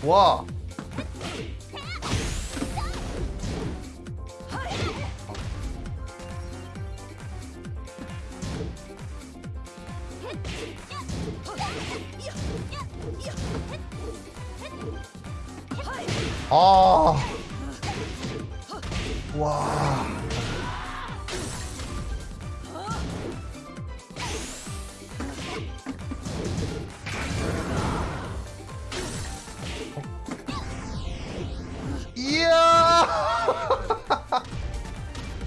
좋아 아. 와. México.